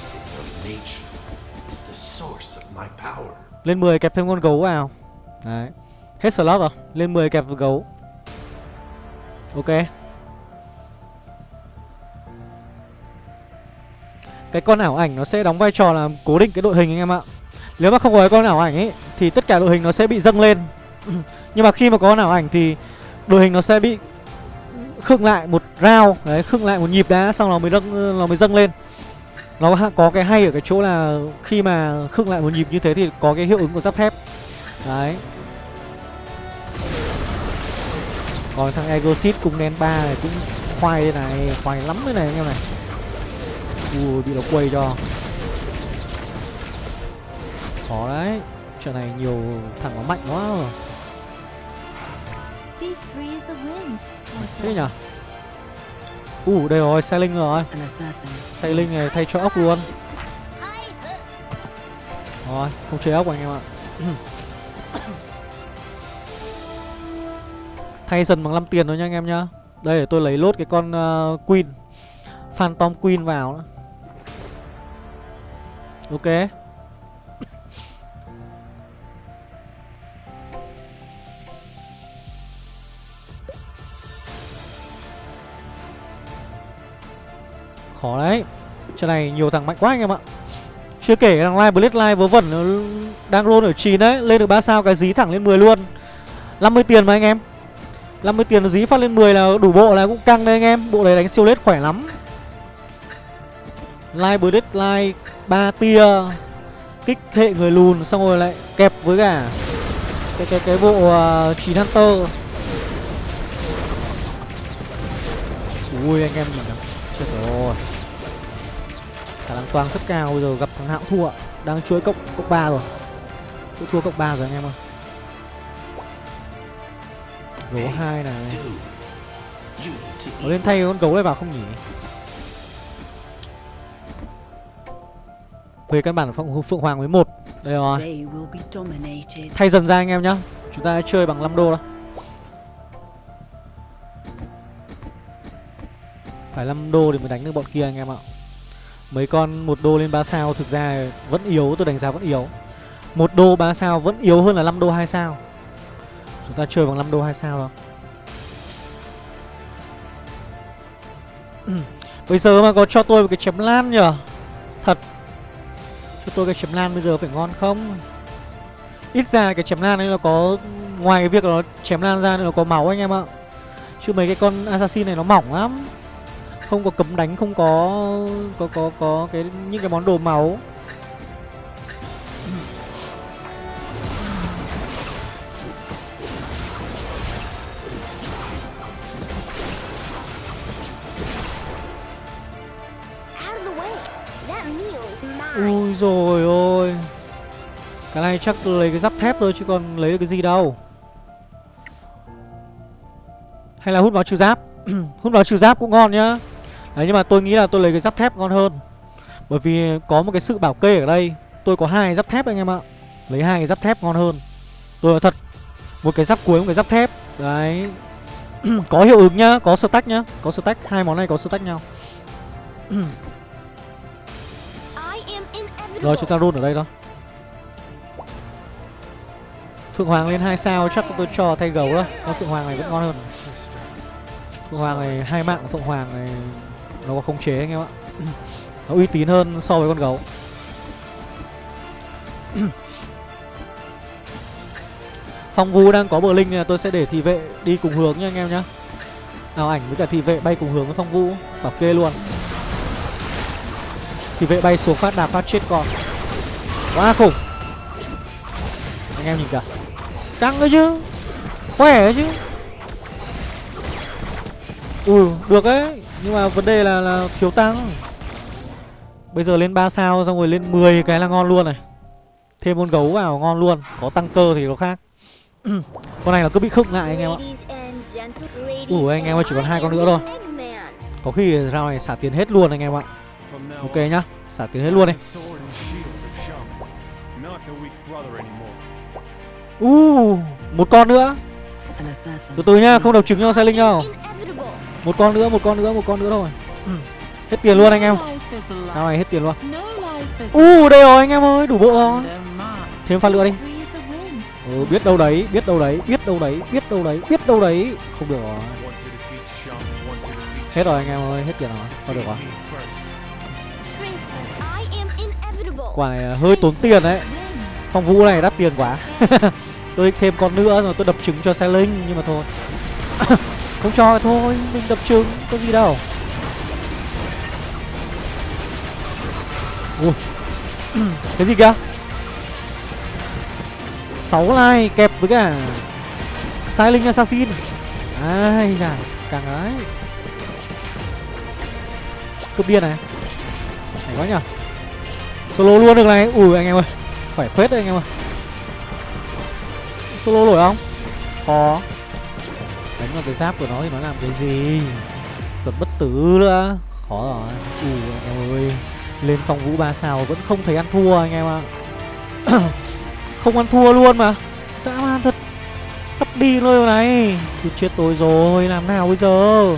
Lên 10 kẹp thêm con gấu vào. Đấy. Hết slot rồi, Lên 10 kẹp gấu. Ok. Cái con ảo ảnh nó sẽ đóng vai trò là cố định cái đội hình anh em ạ. Nếu mà không có cái con ảo ảnh ấy thì tất cả đội hình nó sẽ bị dâng lên. <clears throat> Nhưng mà khi mà có nào ảnh thì đội hình nó sẽ bị khựng lại một round, đấy, khựng lại một nhịp đá xong nó mới dâng nó mới dâng lên. Nó có cái hay ở cái chỗ là khi mà khựng lại một nhịp như thế thì có cái hiệu ứng của giáp thép. Đấy. Còn thằng Egosit cùng đen ba này cũng khoai đây này, khoai lắm đây này anh em này. Ui, bị nó quay cho. Khó đấy. Trận này nhiều thằng nó mạnh quá rồi Thế nhỉ? Ủ uh, đây rồi, Sailing rồi. Sailing này thay cho ốc luôn. Rồi, không chơi ốc anh em ạ. <coughs> Thay dần bằng 5 tiền thôi nha anh em nhá. Đây để tôi lấy lốt cái con uh, Queen. Phantom Queen vào nữa. Ok Khó đấy. Trận này nhiều thằng mạnh quá anh em ạ. Chưa kể thằng Live Blade Live vớ vẩn ừ, Đang roll ở 9 đấy Lên được 3 sao cái dí thẳng lên 10 luôn. 50 tiền mà anh em. 50 tiền dí phát lên 10 là đủ bộ là cũng căng đấy anh em. Bộ này đánh siêu lết khỏe lắm. Live Blade Live 3 tia Kích hệ người lùn xong rồi lại kẹp với cả Cái cái cái bộ à, uh, 9 Hunter. Ui anh em nhìn nào Chết rồi khả năng toang rất cao bây giờ gặp thằng hạo thua đang chuỗi cộng cộng ba rồi. Tôi thua cộng ba rồi anh em ơi. Gấu hai này. có lên thay con gấu này vào không nhỉ? Về căn bản phượng, phượng hoàng với một. Đây rồi. Thay dần ra anh em nhá. Chúng ta chơi bằng 5 đô đó. Phải 5 đô thì mới đánh được bọn kia anh em ạ Mấy con một đô lên 3 sao thực ra vẫn yếu, tôi đánh giá vẫn yếu. Một đô 3 sao vẫn yếu hơn là 5 đô 2 sao. Chúng ta chơi bằng 5 đô 2 sao đâu <clears throat> Bây giờ mà có cho tôi một cái chém lan nhở? Thật. Cho tôi cái chém lan bây giờ phải ngon không? Ít ra cái chém lan ấy nó có, Ngoài cái việc là nó chém lan ra nó có máu anh em ạ. Chứ mấy cái con assassin này nó mỏng lắm. Không có cấm đánh Không có Có có có cái những cái món đồ máu. Ui rồi ôi Cái này chắc lấy cái giáp thép thôi chứ còn lấy được cái gì đâu. Hay là hút máu trừ giáp. <clears throat> Hút máu trừ giáp cũng ngon nhá Đấy nhưng mà tôi nghĩ là tôi lấy cái giáp thép ngon hơn. Bởi vì có một cái sự bảo kê ở đây. Tôi có hai giáp thép anh em ạ. Lấy hai cái giáp thép ngon hơn. Tôi nói thật Một cái giáp cuối một cái giáp thép. Đấy. <clears throat> Có hiệu ứng nhá Có stack nhá. Có stack Hai món này có stack nhau. Rồi chúng ta run ở đây thôi Phượng Hoàng lên 2 sao chắc tôi cho thay gấu đó. Con Phượng Hoàng này vẫn ngon hơn. Phượng Hoàng này hai mạng Phượng Hoàng này nó có khống chế anh em ạ. <clears throat> Nó uy tín hơn so với con gấu. <clears throat> Phong Vũ đang có bờ linh là tôi sẽ để thị vệ đi cùng hướng nha anh em nhá. Nào ảnh với cả thị vệ bay cùng hướng với Phong Vũ Bảo kê luôn. Thì vệ bay xuống phát đạp phát chết con. Quá khủng. Anh em nhìn cả Căng đấy chứ. Khỏe đấy chứ. Ui được đấy. Nhưng mà vấn đề là, là thiếu tăng. Bây giờ lên 3 sao xong rồi lên 10 cái là ngon luôn này. Thêm con gấu vào ngon luôn Có tăng cơ thì nó khác. <clears throat> Con này là cứ bị khựng lại anh em ạ. Ủa anh em ơi chỉ còn hai con nữa thôi. Có khi rao này xả tiền hết luôn anh em ạ. Ok nhá Xả tiền hết luôn đi. Uh, một con nữa. Từ từ nhá, không độc trứng cho xe linh đâu Một con nữa, một con nữa, một con nữa thôi. Hết tiền luôn anh em. Nào này hết tiền luôn. Uh, đây rồi anh em ơi, đủ bộ rồi. Thêm phát lửa đi. Ừ, biết đâu đấy, biết đâu đấy, biết đâu đấy, biết đâu đấy, biết đâu đấy. Không được rồi. Hết rồi anh em ơi, hết tiền rồi. Không được rồi. Quả này hơi tốn tiền đấy. Phong vũ này đắt tiền quá. <laughs> Tôi thêm con nữa rồi tôi đập trứng cho xe linh Nhưng mà thôi <laughs> Không cho thôi, Mình đập trứng Có gì đâu. Ui. <clears throat> Cái gì kìa? 6 like kẹp với cả Sai linh assassin. Ai da, Càng ấy. Cướp điên này. Phải quá nhở Solo luôn được này. Ui, anh em ơi. Phải phết đấy, anh em ơi. Solo nổi không? Có. Đánh vào cái giáp của nó thì nó làm cái gì? Còn bất tử nữa. Khó rồi. Ui anh em ơi. Lên phòng vũ ba sao vẫn không thấy ăn thua anh em ạ. <coughs> Không ăn thua luôn mà. Dã man thật. Sắp đi rồi này. Thì chết tôi rồi. Làm nào bây giờ?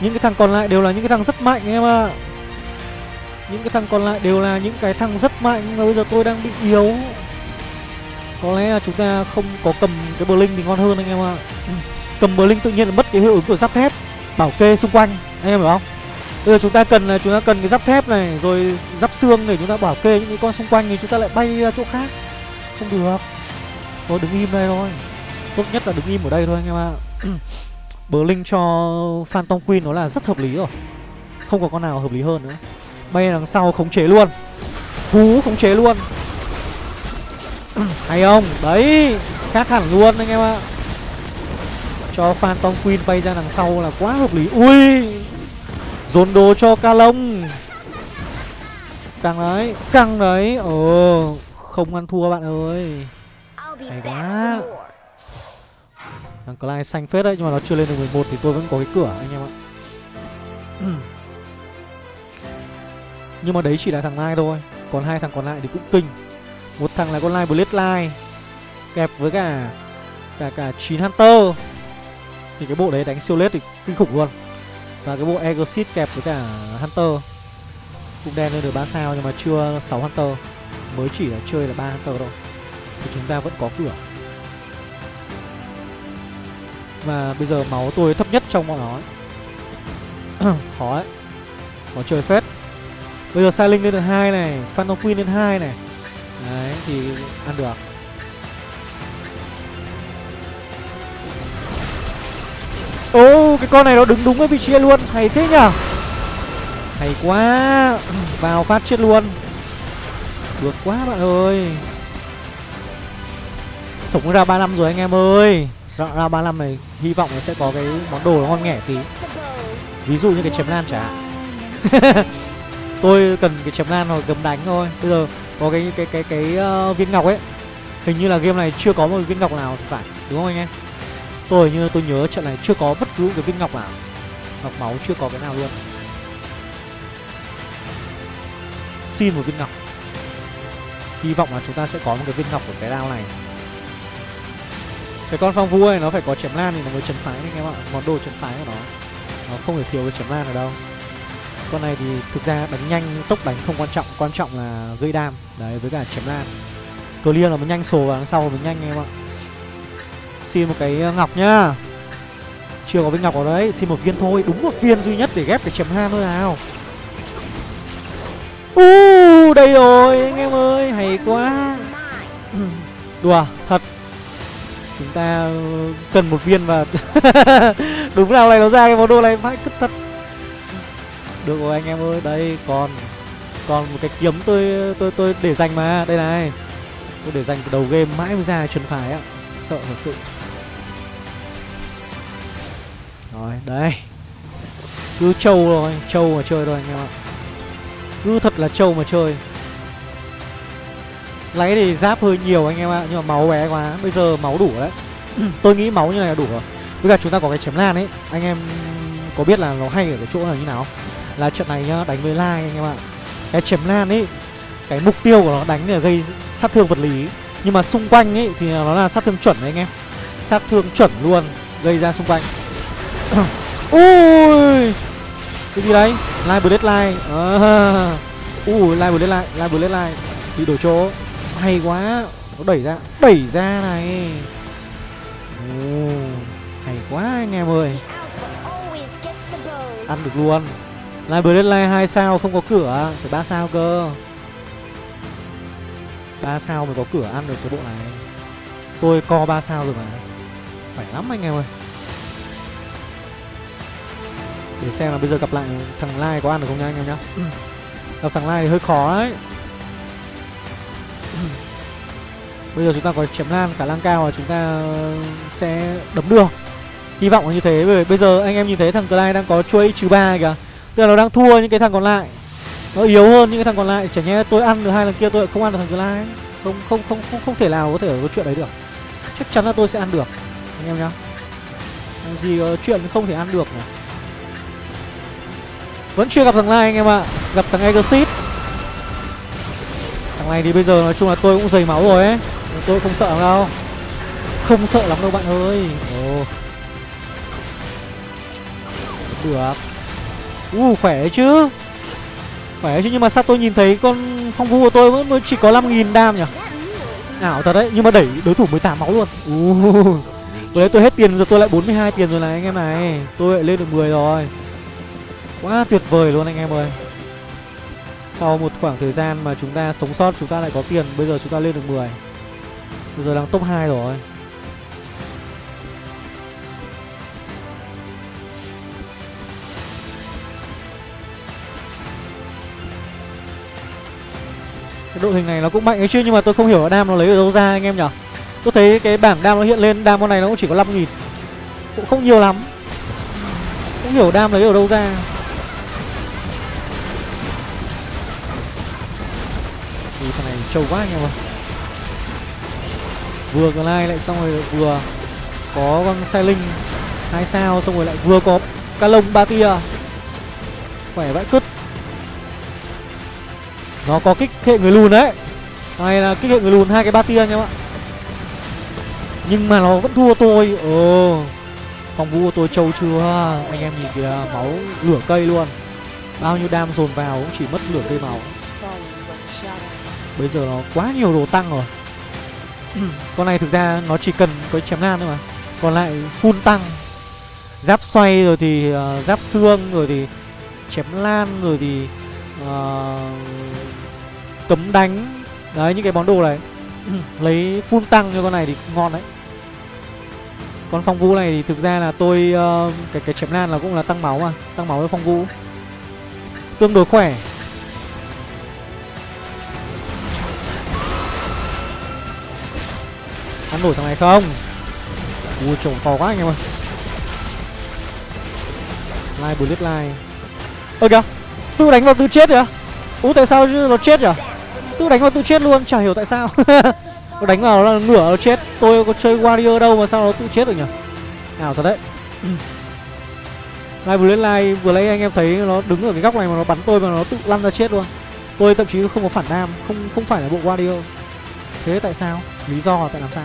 Những cái thằng còn lại đều là những cái thằng rất mạnh anh em ạ. Những cái thằng còn lại đều là những cái thằng rất mạnh. Mà bây giờ tôi đang bị yếu. Có lẽ là chúng ta không có cầm cái bờ linh thì ngon hơn anh em ạ. Cầm bờ linh tự nhiên là mất cái hiệu ứng của giáp thép. Bảo kê xung quanh, Anh em hiểu không? Bây giờ chúng ta cần là, chúng ta cần cái giáp thép này, Rồi giáp xương để chúng ta bảo kê những cái con xung quanh Thì chúng ta lại bay ra chỗ khác. Không được. Thôi, đứng im đây thôi. Tốt nhất là đứng im ở đây thôi, anh em ạ. <clears throat> Bờ linh cho Phantom Queen nó là rất hợp lý rồi. Không có con nào hợp lý hơn nữa. Bay đằng sau khống chế luôn. Hú, khống chế luôn. <clears throat> Hay không? Đấy, Khác hẳn luôn, anh em ạ. Cho Phantom Queen bay ra đằng sau là quá hợp lý. Ui! Dồn đồ cho ca lông Căng đấy Căng đấy. Ờ Không ăn thua bạn ơi. Hay quá. Thằng Clyde xanh phết đấy Nhưng mà nó chưa lên được 11 thì tôi vẫn có cái cửa anh em ạ. <clears throat> Nhưng mà đấy chỉ là thằng Lai thôi. Còn hai thằng còn lại thì cũng kinh. Một thằng là con Lai Bloodline Kẹp với cả Cả cả 9 Hunter thì cái bộ đấy đánh siêu lết thì kinh khủng luôn. Và cái bộ Exit kẹp với cả Hunter. Cũng đen lên được 3 sao nhưng mà chưa 6 Hunter. Mới chỉ là chơi là 3 Hunter thôi. Thì chúng ta vẫn có cửa. Và bây giờ máu tôi thấp nhất trong bọn nó <clears throat> Khó ấy. Khó chơi phết. Bây giờ Sai Linh lên được hai này, Phantom Queen lên hai này. Đấy, thì ăn được. Ô cái con này nó đứng đúng cái vị trí luôn. Hay thế nhở Hay quá. Vào phát chết luôn. Được quá bạn ơi. Sống ra 3 năm rồi anh em ơi. Ra 3 năm này Hy vọng là sẽ có cái món đồ ngon nghẻ tí. Ví dụ như cái chém lan chả. <laughs> Tôi cần cái chém lan hoặc gầm đánh thôi. Bây giờ có cái cái cái cái, cái uh, viên ngọc ấy. Hình như là game này chưa có một viên ngọc nào thì phải Đúng không anh em? Tôi như tôi nhớ trận này chưa có bất cứ cái viên ngọc nào. Ngọc máu chưa có cái nào luôn. Xin một viên ngọc. Hy vọng là chúng ta sẽ có một cái viên ngọc của cái đao này. Cái con phong vua này nó phải có chém lan thì nó mới chấn phái anh em ạ. Món đồ chấn phái của nó Nó không thể thiếu cái chém lan ở đâu. Con này thì thực ra đánh nhanh, tốc đánh không quan trọng. Quan trọng là gây đam. Đấy, với cả chém lan. Clear là mình nhanh sổ vào đằng sau, mình nhanh anh em ạ. Xin một cái ờ, ngọc nhá. Chưa có viên ngọc ở đấy Xin một viên thôi Đúng một viên duy nhất để ghép cái chấm ha thôi nào. Uh, Đây rồi anh em ơi Hay quá. <clears throat> Đùa thật. Chúng ta ờ, cần một viên và <laughs> Đúng nào này nó ra cái món đồ này Vãi cứt thật. Được rồi anh em ơi Đây còn Còn một cái kiếm tôi tôi tôi để dành mà. Đây này Tôi để dành từ đầu game mãi mới ra chuẩn phải á Sợ thật sự. Rồi, đây. Cứ trâu rồi, trâu mà chơi thôi anh em ạ. Cứ thật là trâu mà chơi. Lấy thì giáp hơi nhiều anh em ạ Nhưng mà máu bé quá, bây giờ máu đủ đấy. <clears throat> Tôi nghĩ máu như này là đủ rồi. Với cả chúng ta có cái chém lan ấy Anh em có biết là nó hay ở cái chỗ là như nào Là trận này nhá, đánh với lai anh em ạ. Cái chém lan ấy Cái mục tiêu của nó đánh là gây sát thương vật lý. Nhưng mà xung quanh ấy thì nó là sát thương chuẩn đấy anh em. Sát thương chuẩn luôn Gây ra xung quanh. <coughs> ui! Cái gì đấy? Live bullet line à. Ờ. ui live bullet line live bullet line bị đổ chỗ. Hay quá. Nó đẩy ra đẩy ra này. Ồ, hay quá anh em ơi. Ăn được luôn. Live bullet line hai sao không có cửa à? phải ba sao cơ. Ba sao mới có cửa ăn được cái bộ này. Tôi co ba sao rồi mà. Phải lắm anh em ơi để xem là bây giờ gặp lại thằng Lai có ăn được không nha anh em nhá. Gặp thằng Lai thì hơi khó đấy. Bây giờ chúng ta có chém lan cả lang cao và chúng ta sẽ đấm được. Hy vọng là như thế bởi bây giờ anh em nhìn thấy thằng Clyde đang có chuỗi trừ ba kìa. Tức là nó đang thua những cái thằng còn lại. Nó yếu hơn những cái thằng còn lại Chẳng nhẽ tôi ăn được hai lần kia tôi không ăn được thằng Clyde không, không không không không thể nào có thể có chuyện đấy được. Chắc chắn là tôi sẽ ăn được Anh em nhá. Gì có chuyện không thể ăn được nhỉ vẫn chưa gặp thằng này anh em ạ. Gặp thằng Exit Thằng này thì bây giờ nói chung là tôi cũng dày máu rồi ấy. Tôi không sợ đâu. Không sợ lắm đâu bạn ơi. Ồ. Được. U uh, khỏe đấy chứ. Khỏe chứ nhưng mà sao tôi nhìn thấy con phong vu của tôi mới, mới chỉ có 5.000 đam nhỉ? Ảo thật đấy nhưng mà đẩy đối thủ 18 máu luôn. Uh. Vừa đấy tôi hết tiền rồi tôi lại 42 tiền rồi này anh em này. Tôi lại lên được 10 rồi. Quá tuyệt vời luôn anh em ơi. Sau một khoảng thời gian mà chúng ta sống sót, Chúng ta lại có tiền, Bây giờ chúng ta lên được 10 Bây giờ đang top 2 rồi. Cái đội hình này nó cũng mạnh ấy chứ, Nhưng mà tôi không hiểu là đam nó lấy ở đâu ra anh em nhở? Tôi thấy cái bảng đam nó hiện lên, Đam con này nó cũng chỉ có 5.000 Cũng không nhiều lắm. Không hiểu đam lấy ở đâu ra. Trầu trâu quá anh em ơi. Vừa còn lại xong rồi vừa Có con xe linh, hai sao xong rồi lại vừa có ca lông ba tia. Khỏe vãi cứt. Nó có kích hệ người lùn đấy. Này là kích hệ người lùn hai cái ba tia anh em ạ. Nhưng mà nó vẫn thua tôi. Ồ, Phòng vũ của tôi trâu chưa? Anh em nhìn kìa, máu lửa cây luôn. Bao nhiêu đam dồn vào cũng chỉ mất lửa cây máu. Bây giờ nó quá nhiều đồ tăng rồi. Con này thực ra nó chỉ cần có chém nan thôi mà. Còn lại full tăng Giáp xoay rồi thì uh, giáp xương rồi thì chém lan rồi thì uh, cấm đánh. Đấy những cái món đồ này. Lấy full tăng cho con này thì ngon đấy. Con phong vũ này thì thực ra là tôi uh, Cái cái chém lan là cũng là tăng máu mà Tăng máu với phong vũ. Tương đối khỏe Ăn nổi thằng này không? Ui, trộm to quá anh em ơi. Lai bullet lai Ơ kìa, Tự đánh vào tự chết rồi Ủa Ú tại sao chứ nó chết rồi Tự đánh vào tự chết luôn, Chả hiểu tại sao. <laughs> Nó đánh vào là ngửa nó chết. Tôi có chơi warrior đâu mà sao nó tự chết được nhỉ? Nào, thật đấy. <clears throat> Lai bullet lai Vừa lấy anh em thấy nó đứng ở cái góc này mà nó bắn tôi mà nó tự lăn ra chết luôn. Tôi thậm chí không có phản nam, Không không phải là bộ warrior. Thế tại sao? Lý do là tại làm sao?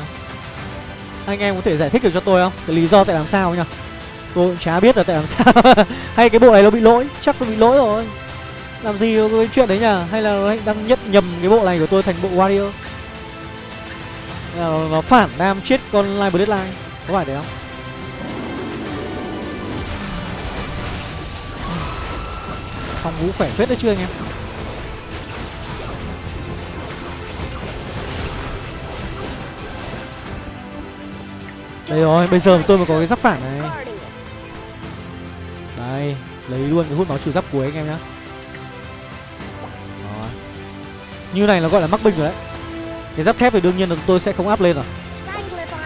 Anh em có thể giải thích được cho tôi không? Cái lý do tại làm sao nhỉ? Tôi cũng chả biết là tại làm sao. <laughs> Hay cái bộ này nó bị lỗi? Chắc nó bị lỗi rồi. Làm gì có cái chuyện đấy nhỉ? Hay là nó đang nhất nhầm cái bộ này của tôi thành bộ warrior? Nó, nó phản nam chết con Live Bloodline? Có phải đấy không? Phòng vũ khỏe phết đấy chưa anh em. Đây rồi, bây giờ tôi mới có cái giáp phản này. Đây, lấy luôn cái hút máu trừ giáp cuối anh em nhá. Rồi. Như này nó gọi là mắc binh rồi đấy. Cái giáp thép thì đương nhiên là tôi sẽ không áp lên rồi.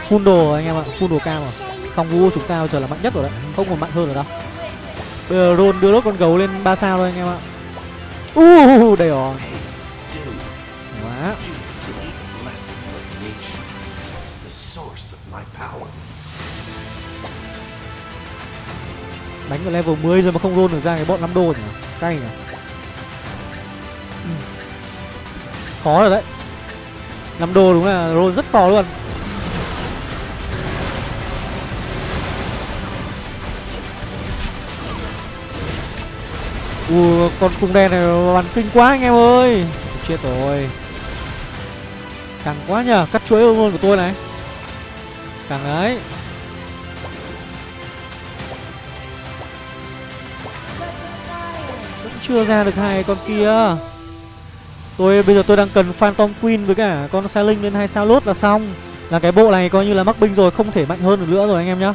Full đồ anh em ạ, full đồ cao rồi. Phòng vũ chúng ta giờ là mạnh nhất rồi đấy Không còn mạnh hơn rồi đâu. Bây giờ Ron đưa lốt con gấu lên 3 sao thôi anh em ạ. Uh, đây rồi. Quá. Đánh ở level 10 rồi mà không roll được ra cái bọn 5 đô nhỉ Cay nhỉ? Ừ. Khó rồi đấy. 5 đô đúng là roll rất khó luôn. Ui, con cung đen này bắn kinh quá anh em ơi. Chết rồi. Càng quá nhờ Cắt chuỗi luôn của tôi này. Càng đấy chưa ra được hai con kia. Tôi bây giờ tôi đang cần Phantom Queen với cả con Sailing lên hai sao lốt là xong. Là cái bộ này coi như là mắc binh rồi Không thể mạnh hơn được nữa rồi anh em nhá.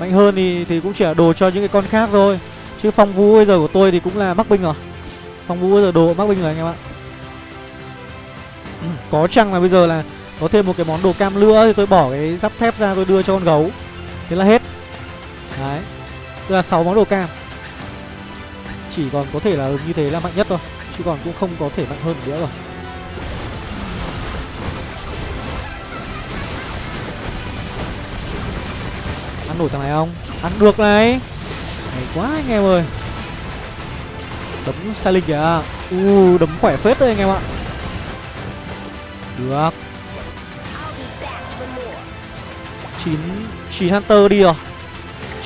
Mạnh hơn thì thì cũng chỉ là đồ cho những cái con khác thôi. Chứ phong vũ bây giờ của tôi thì cũng là mắc binh rồi. Phong vũ bây giờ đồ mắc binh rồi anh em ạ. Ừ, <clears throat> Có chăng là bây giờ là Có thêm một cái món đồ cam nữa Thì tôi bỏ cái giáp thép ra tôi đưa cho con gấu. Thế là hết. Đấy. Tức là 6 món đồ cam. Chỉ còn có thể là như thế là mạnh nhất thôi, Chứ còn cũng không có thể mạnh hơn nữa rồi. Ăn nổi thằng này không? Ăn được này. Hay quá anh em ơi. Đấm sai linh kìa. U, đấm khỏe phết đấy anh em ạ. Được. Chín chín Hunter đi rồi.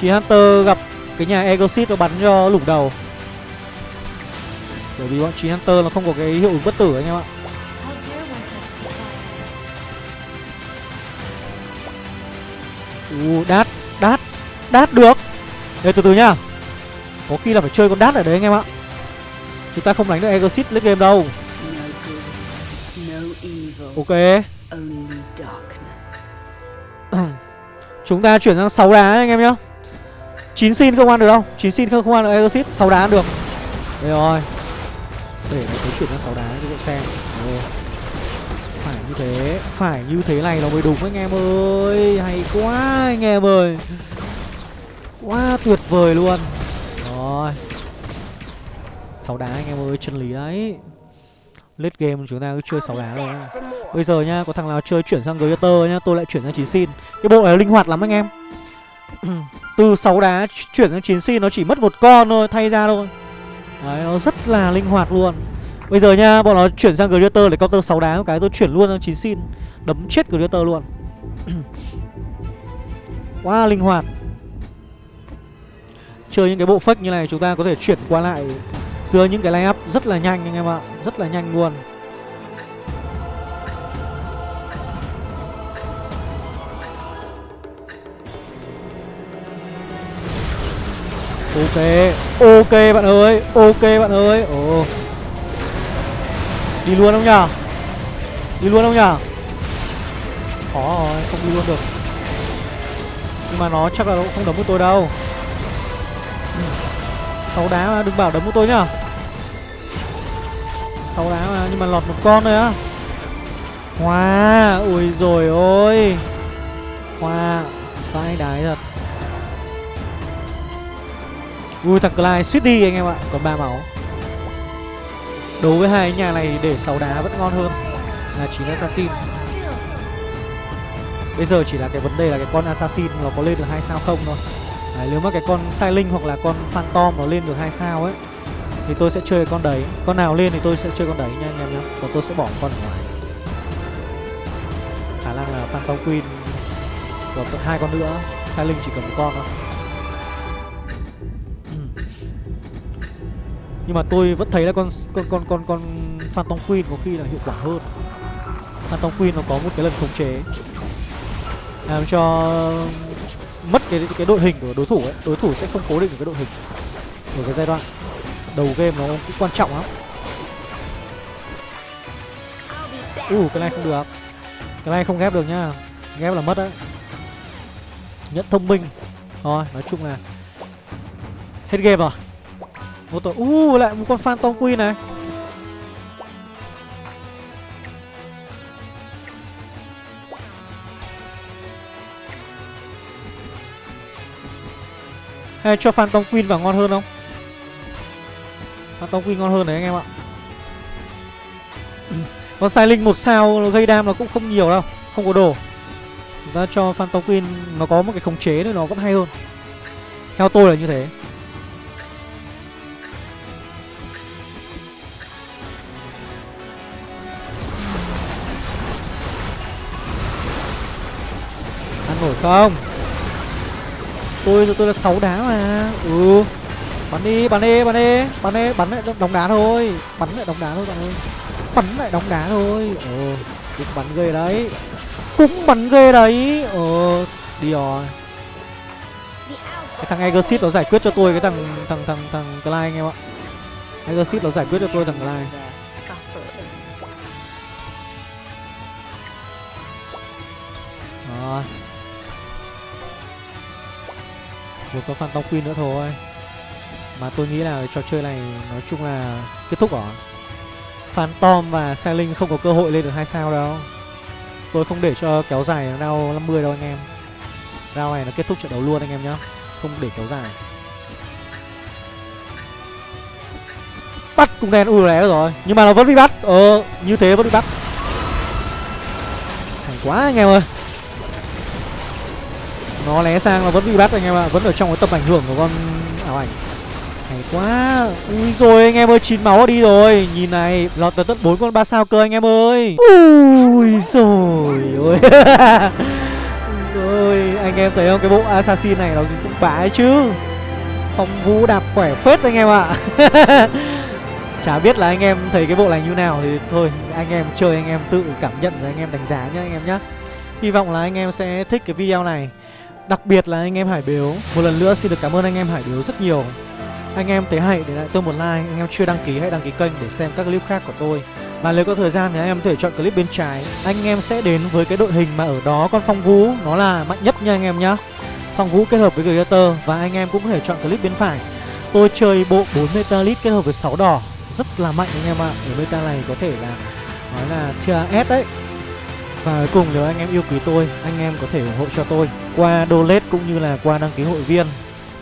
Chín Hunter gặp cái nhà Egosit nó bắn cho lủng đầu. Bởi vì bọn Tree Hunter nó không có cái hiệu ứng bất tử anh em ạ. U đát đát đát được. Đây từ từ nhá. Có khi là phải chơi con đát ở đấy anh em ạ. Chúng ta không đánh được Exit lên game đâu. Ok. Chúng ta chuyển sang 6 đá anh em nhá. 9 xin không ăn được đâu. 9 xin không, không ăn được Exit 6 đá ăn được. Đây rồi. Để tôi chuyển sang sáu đá cho bộ xem. Ồ. Phải như thế, Phải như thế này nó mới đúng anh em ơi. Hay quá anh em ơi. Quá tuyệt vời luôn. Rồi. Sáu đá anh em ơi, chân lý đấy. Late game chúng ta cứ chơi sáu đá rồi Bây giờ nhá có thằng nào chơi chuyển sang Greater nhá, Tôi lại chuyển sang chín xin. Cái bộ này linh hoạt lắm anh em. <clears throat> Từ sáu đá chuyển sang chín xin Nó chỉ mất một con thôi, thay ra thôi. Đấy, nó rất là linh hoạt luôn. Bây giờ nha, bọn nó chuyển sang Greater để counter 6 đá một cái, tôi chuyển luôn sang 9 xin. Đấm chết Greater luôn. <clears throat> Quá linh hoạt. Chơi những cái bộ fake như này, chúng ta có thể chuyển qua lại giữa những cái line up rất là nhanh anh em ạ, rất là nhanh luôn. Ok ok bạn ơi ok bạn ơi. Ồ. Đi luôn không nhở đi luôn không nhở khó rồi không đi luôn được. Nhưng mà nó chắc là nó không đấm của tôi đâu. Ừ. Sáu đá mà đừng bảo đấm của tôi nhá. Sáu đá mà nhưng mà lọt một con thôi á. Hoa wow, ui rồi ôi. Hoa vãi đái thật ui thằng Clyde suýt đi anh em ạ. Còn ba máu. Đối với hai nhà này để sáu đá vẫn ngon hơn là chín assassin. Bây giờ chỉ là cái vấn đề là cái con assassin nó có lên được hai sao không thôi. Đấy, nếu mà cái con Silent hoặc là con phantom nó lên được hai sao ấy thì tôi sẽ chơi con đấy. Con nào lên thì tôi sẽ chơi con đấy nha anh em nhé còn tôi sẽ bỏ con ở ngoài. Khả năng là phantom queen còn hai con nữa. Silent chỉ cần một con thôi. Nhưng mà tôi vẫn thấy là con con con con con phantom queen có khi là hiệu quả hơn. Phantom queen nó có một cái lần khống chế. Làm cho mất cái cái đội hình của đối thủ ấy. Đối thủ sẽ không cố định được cái đội hình ở cái giai đoạn đầu game nó cũng quan trọng lắm. Uh cái này không được. Cái này không ghép được nhá. Ghép là mất đấy. Nhận thông minh. Thôi, nói chung là hết game rồi một tổ uh lại một con phantom queen này. Hay cho Phantom Queen vào ngon hơn không? Phantom Queen ngon hơn đấy anh em ạ. Con sai linh một sao gây đam nó cũng không nhiều đâu, Không có đồ. Chúng ta cho Phantom Queen nó có một cái khống chế nữa, nó vẫn hay hơn. Theo tôi là như thế. Không? tôi tôi là sáu đá mà. Ừ. Bắn đi bắn đi bắn đi bắn đi. Bắn lại đóng đá thôi. Bắn lại đóng đá thôi bạn ơi. Bắn lại đóng đá thôi. Ờ cũng bắn ghê đấy. Cũng bắn ghê đấy. Ờ đi rồi. Cái thằng Egersit nó giải quyết cho tôi cái thằng thằng thằng thằng Clyde anh em ạ. Egersit nó giải quyết cho tôi thằng Clyde. Rồi một có Phantom Queen nữa thôi. Mà tôi nghĩ là trò chơi này nói chung là kết thúc rồi Phantom và Sailing không có cơ hội lên được hai sao đâu. Tôi không để cho kéo dài round 50 đâu anh em. Round này nó kết thúc trận đấu luôn anh em nhá. Không để kéo dài. Bắt cùng đèn ui lé rồi. Nhưng mà nó vẫn bị bắt. Ờ như thế vẫn bị bắt. Thành quá anh em ơi nó lé sang là vẫn bị bắt anh em ạ vẫn ở trong cái tầm ảnh hưởng của con ảo ảnh hay quá ui rồi anh em ơi chín máu đi rồi nhìn này lọt tới tận bốn con ba sao cơ anh em ơi ui rồi ôi ơi anh em thấy không cái bộ assassin này nó cũng bá chứ phong vũ đạp khỏe phết anh em ạ chả biết là anh em thấy cái bộ này như nào thì thôi anh em chơi anh em tự cảm nhận rồi anh em đánh giá nhá anh em nhá hy vọng là anh em sẽ thích cái video này Đặc biệt là anh em Hải Biếu. Một lần nữa xin được cảm ơn anh em Hải Biếu rất nhiều. Anh em thấy hay, để lại tôi một like. Anh em chưa đăng ký hãy đăng ký kênh để xem các clip khác của tôi. Và nếu có thời gian thì anh em có thể chọn clip bên trái. Anh em sẽ đến với cái đội hình mà ở đó con Phong Vũ, Nó là mạnh nhất nha anh em nhá. Phong Vũ kết hợp với Greater Và anh em cũng có thể chọn clip bên phải. Tôi chơi bộ 4 Metalit kết hợp với 6 đỏ. Rất là mạnh anh em ạ. Ở meta này có thể là, Nói là tier S đấy và cuối cùng nếu anh em yêu quý tôi, anh em có thể ủng hộ cho tôi qua donate cũng như là qua đăng ký hội viên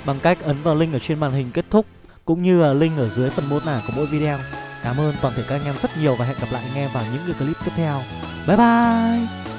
bằng cách ấn vào link ở trên màn hình kết thúc cũng như là link ở dưới phần mô tả của mỗi video. Cảm ơn toàn thể các anh em rất nhiều và hẹn gặp lại anh em vào những cái clip tiếp theo. Bye bye!